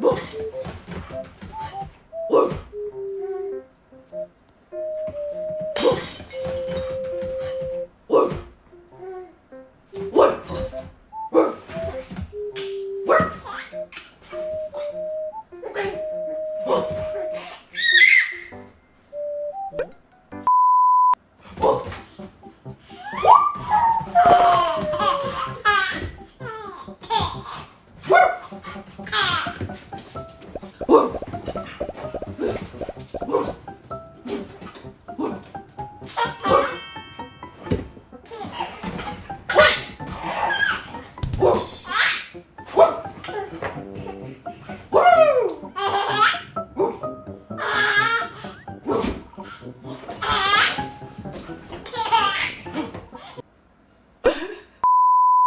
ボ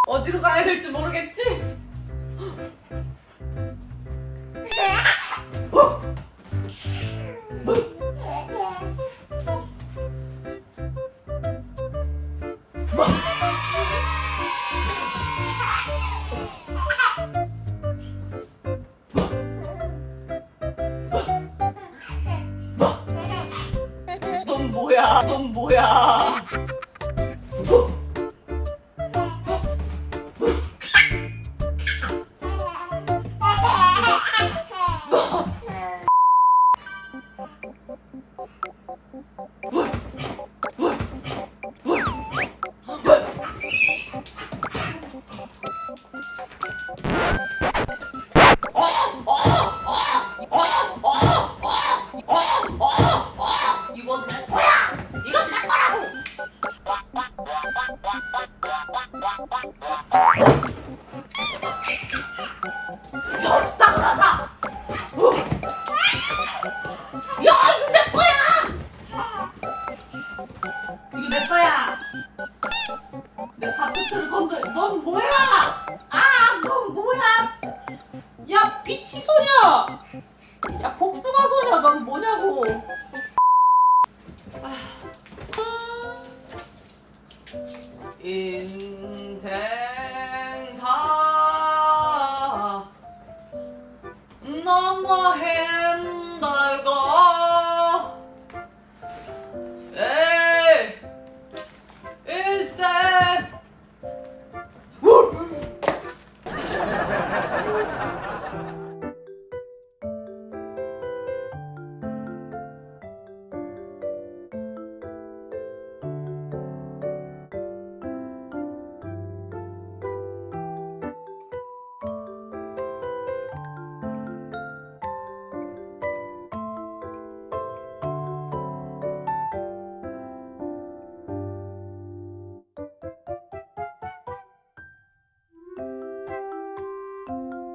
어디로 가야 될지 모르겠지? 뭐야? 넌 뭐야? 열상하다! 어. 야, 이거 내 거야! 이거 내 거야! 내 카페트를 건드, 넌 뭐야! 아, 넌 뭐야! 야, 피치 소녀! 야, 복숭아 소녀, 넌 뭐냐고! 인생 não morreu.